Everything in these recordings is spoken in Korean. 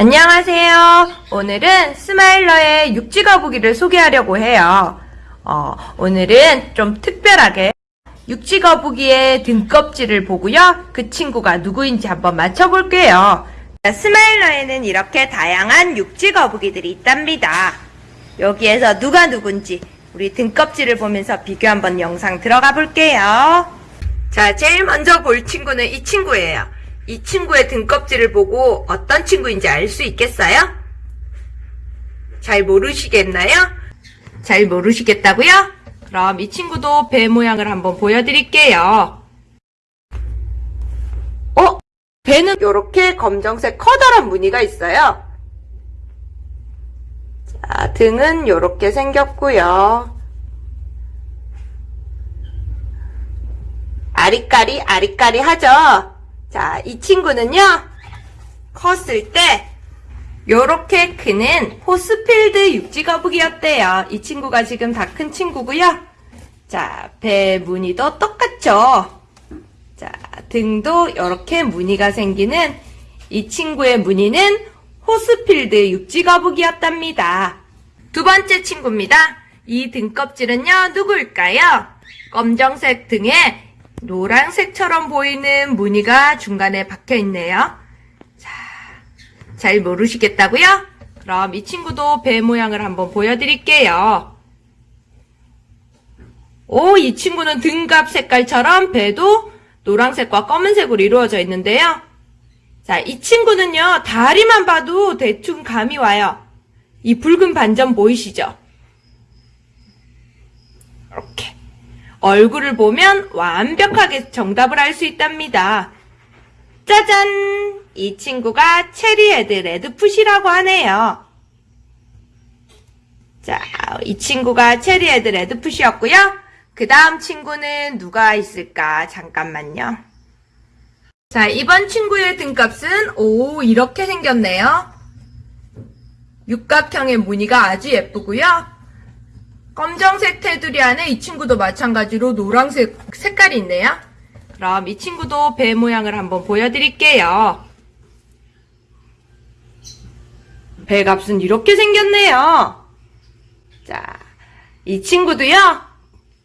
안녕하세요. 오늘은 스마일러의 육지 거북이를 소개하려고 해요. 어, 오늘은 좀 특별하게 육지 거북이의 등껍질을 보고요. 그 친구가 누구인지 한번 맞춰볼게요. 스마일러에는 이렇게 다양한 육지 거북이들이 있답니다. 여기에서 누가 누군지 우리 등껍질을 보면서 비교 한번 영상 들어가 볼게요. 자, 제일 먼저 볼 친구는 이 친구예요. 이 친구의 등껍질을 보고 어떤 친구인지 알 수 있겠어요? 잘 모르시겠나요? 잘 모르시겠다고요? 그럼 이 친구도 배 모양을 한번 보여드릴게요. 어? 배는 이렇게 검정색 커다란 무늬가 있어요. 자, 등은 이렇게 생겼고요. 아리까리 아리까리 하죠? 자, 이 친구는요, 컸을 때, 요렇게 크는 호스필드 육지거북이였대요. 이 친구가 지금 다 큰 친구고요. 자, 배 무늬도 똑같죠? 자, 등도 요렇게 무늬가 생기는 이 친구의 무늬는 호스필드 육지거북이였답니다. 두 번째 친구입니다. 이 등껍질은요, 누구일까요? 검정색 등에 노란색처럼 보이는 무늬가 중간에 박혀 있네요. 자, 잘 모르시겠다고요? 그럼 이 친구도 배 모양을 한번 보여드릴게요. 오, 이 친구는 등갑 색깔처럼 배도 노란색과 검은색으로 이루어져 있는데요. 자, 이 친구는요, 다리만 봐도 대충 감이 와요. 이 붉은 반점 보이시죠? 이렇게. 얼굴을 보면 완벽하게 정답을 알 수 있답니다. 짜잔! 이 친구가 cherry head red foot이라고 하네요. 자, 이 친구가 cherry head red foot이었고요. 그 다음 친구는 누가 있을까? 잠깐만요. 자, 이번 친구의 등갑은 오 이렇게 생겼네요. 육각형의 무늬가 아주 예쁘고요. 검정색 테두리 안에 이 친구도 마찬가지로 노란색 색깔이 있네요. 그럼 이 친구도 배 모양을 한번 보여드릴게요. 배 값은 이렇게 생겼네요. 자, 이 친구도요.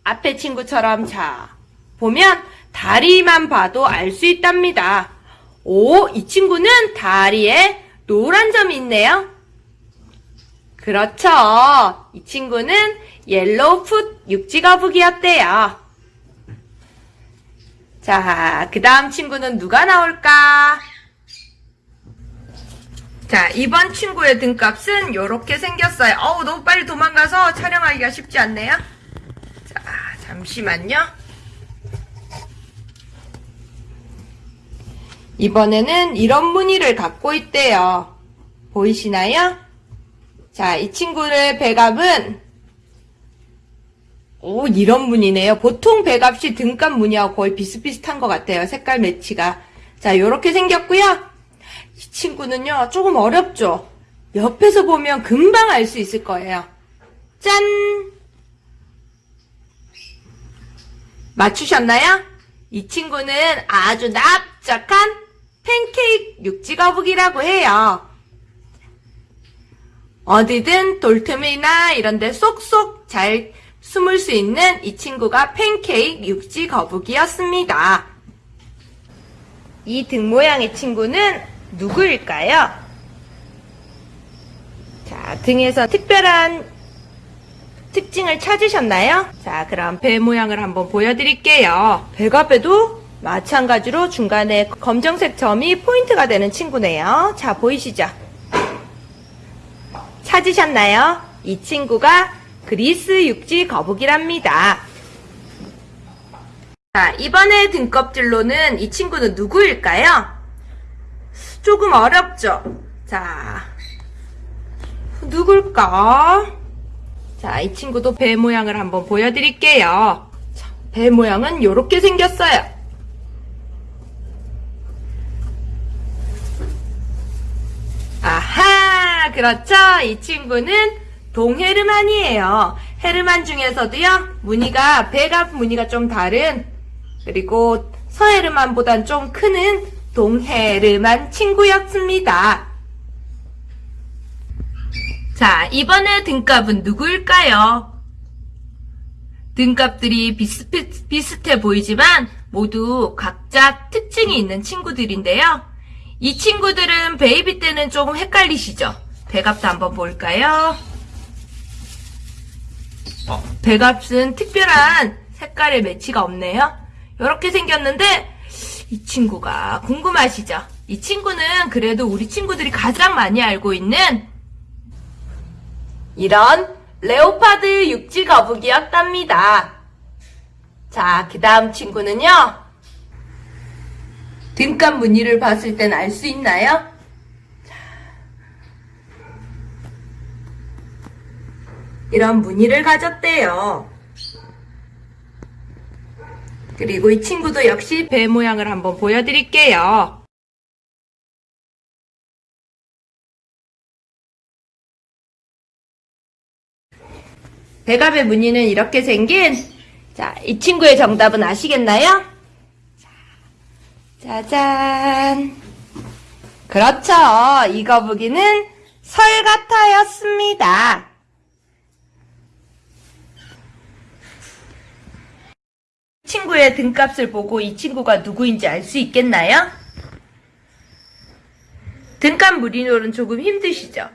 앞에 친구처럼 자, 보면 다리만 봐도 알 수 있답니다. 오, 이 친구는 다리에 노란 점이 있네요. 그렇죠. 이 친구는 옐로우풋 육지거북이였대요. 자, 그 다음 친구는 누가 나올까? 자, 이번 친구의 등값은 이렇게 생겼어요. 어우, 너무 빨리 도망가서 촬영하기가 쉽지 않네요. 자, 잠시만요. 이번에는 이런 무늬를 갖고 있대요. 보이시나요? 자, 이 친구의 배갑은 오, 이런 무늬네요. 보통 등값 무늬하고 거의 비슷비슷한 것 같아요. 색깔 매치가. 자, 요렇게 생겼고요. 이 친구는요, 조금 어렵죠? 옆에서 보면 금방 알 수 있을 거예요. 짠! 맞추셨나요? 이 친구는 아주 납작한 팬케이크 육지거북이라고 해요. 어디든 돌틈이나 이런 데 쏙쏙 잘 숨을 수 있는 이 친구가 팬케이크 육지 거북이였습니다. 이 등 모양의 친구는 누구일까요? 자, 등에서 특별한 특징을 찾으셨나요? 자, 그럼 배 모양을 한번 보여드릴게요. 배가배도 마찬가지로 중간에 검정색 점이 포인트가 되는 친구네요. 자, 보이시죠? 찾으셨나요? 이 친구가 그리스 육지 거북이랍니다. 자, 이번에 등껍질로는 이 친구는 누구일까요? 조금 어렵죠? 자, 누굴까? 자, 이 친구도 배 모양을 한번 보여드릴게요. 자, 배 모양은 이렇게 생겼어요. 아하, 그렇죠? 이 친구는 동헤르만이에요. 헤르만 중에서도요, 무늬가, 배가 무늬가 좀 다른, 그리고 서헤르만보단 좀 크는 동헤르만 친구였습니다. 자, 이번에 등갑은 누구일까요? 등갑들이 비슷해, 비슷해 보이지만 모두 각자 특징이 있는 친구들인데요. 이 친구들은 베이비 때는 조금 헷갈리시죠? 배갑도 한번 볼까요? 어, 배갑은 특별한 색깔의 매치가 없네요. 이렇게 생겼는데 이 친구가 궁금하시죠? 이 친구는 그래도 우리 친구들이 가장 많이 알고 있는 이런 레오파드 육지 거북이였답니다. 자, 그 다음 친구는요. 등갑 무늬를 봤을 땐 알 수 있나요? 이런 무늬를 가졌대요. 그리고 이 친구도 역시 배 모양을 한번 보여드릴게요. 배갑의 무늬는 이렇게 생긴 자, 이 친구의 정답은 아시겠나요? 자, 짜잔. 그렇죠. 이 거북이는 설가타였습니다. 친구의 등값을 보고 이 친구가 누구인지 알 수 있겠나요? 등값 무늬로는 조금 힘드시죠?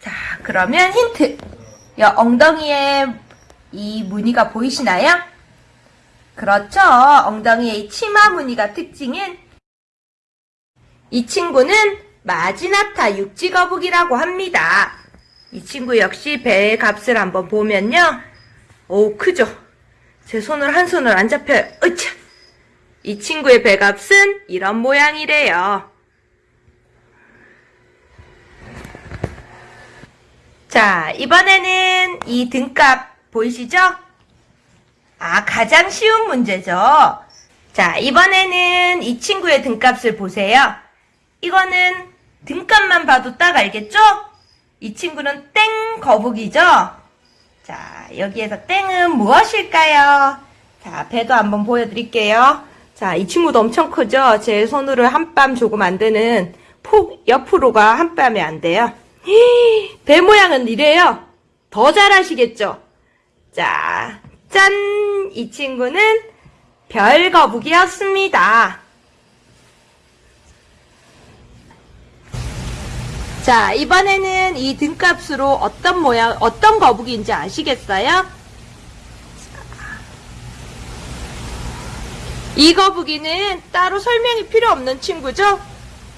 자, 그러면 힌트. 여 엉덩이에 이 무늬가 보이시나요? 그렇죠. 엉덩이에 이 치마 무늬가 특징인 이 친구는 마지나타 육지거북이라고 합니다. 이 친구 역시 배의 값을 한번 보면요. 오, 크죠? 제 손을 한 손을 안 잡혀요. 으차! 이 친구의 배값은 이런 모양이래요. 자, 이번에는 이 등값 보이시죠? 아, 가장 쉬운 문제죠. 자, 이번에는 이 친구의 등값을 보세요. 이거는 등값만 봐도 딱 알겠죠? 이 친구는 땡 거북이죠? 자, 여기에서 땡은 무엇일까요? 자, 배도 한번 보여드릴게요. 자, 이 친구도 엄청 크죠? 제 손으로 한뼘 조금 안 되는 폭 옆으로가 한 뼘이 안 돼요. 히배 모양은 이래요. 더 잘하시겠죠? 자, 짠! 이 친구는 별 거북이였습니다. 자, 이번에는 이 등값으로 어떤 모양, 어떤 거북이인지 아시겠어요? 이 거북이는 따로 설명이 필요 없는 친구죠?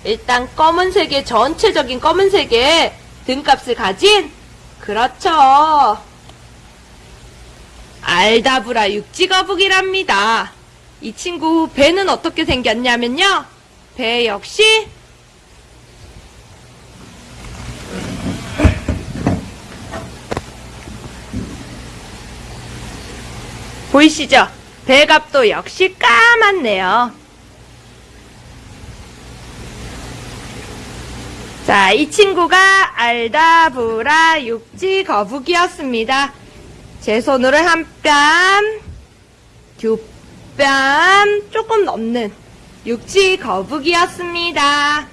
일단 검은색의 전체적인 검은색의 등값을 가진 그렇죠. 알다브라 육지거북이랍니다. 이 친구 배는 어떻게 생겼냐면요. 배 역시 보이시죠? 배갑도 역시 까맣네요. 자, 이 친구가 알다브라 육지 거북이였습니다. 제 손으로 한 뺨, 두 뺨, 조금 넘는 육지 거북이였습니다.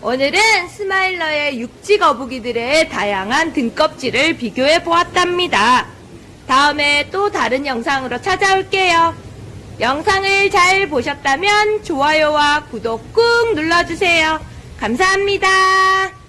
오늘은 스마일러의 육지 거북이들의 다양한 등껍질을 비교해 보았답니다. 다음에 또 다른 영상으로 찾아올게요. 영상을 잘 보셨다면 좋아요와 구독 꾹 눌러주세요. 감사합니다.